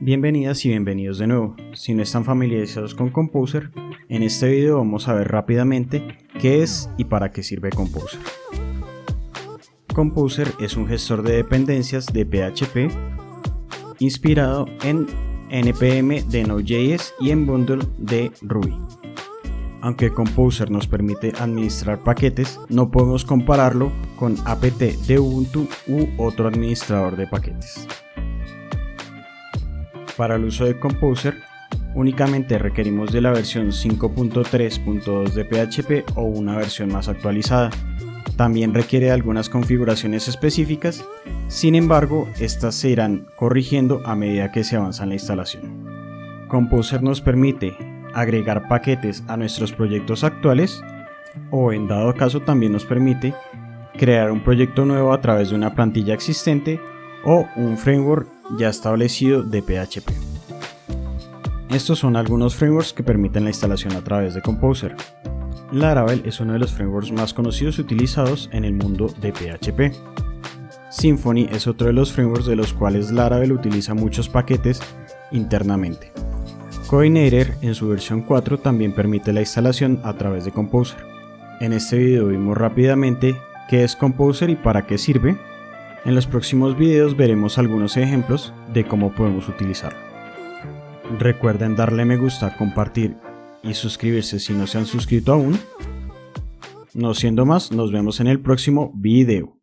Bienvenidas y bienvenidos de nuevo. Si no están familiarizados con Composer, en este video vamos a ver rápidamente qué es y para qué sirve Composer. Composer es un gestor de dependencias de PHP inspirado en NPM de Node.js y en Bundle de Ruby. Aunque Composer nos permite administrar paquetes, no podemos compararlo con apt de Ubuntu u otro administrador de paquetes. Para el uso de Composer, únicamente requerimos de la versión 5.3.2 de PHP o una versión más actualizada. También requiere algunas configuraciones específicas, sin embargo, estas se irán corrigiendo a medida que se avanza en la instalación. Composer nos permite agregar paquetes a nuestros proyectos actuales o en dado caso también nos permite crear un proyecto nuevo a través de una plantilla existente o un framework ya establecido de PHP. Estos son algunos frameworks que permiten la instalación a través de Composer. Laravel es uno de los frameworks más conocidos y utilizados en el mundo de PHP. Symfony es otro de los frameworks de los cuales Laravel utiliza muchos paquetes internamente. Coordinator en su versión 4 también permite la instalación a través de Composer. En este video vimos rápidamente qué es Composer y para qué sirve, en los próximos videos veremos algunos ejemplos de cómo podemos utilizarlo. Recuerden darle me gusta, compartir y suscribirse si no se han suscrito aún. No siendo más, nos vemos en el próximo video.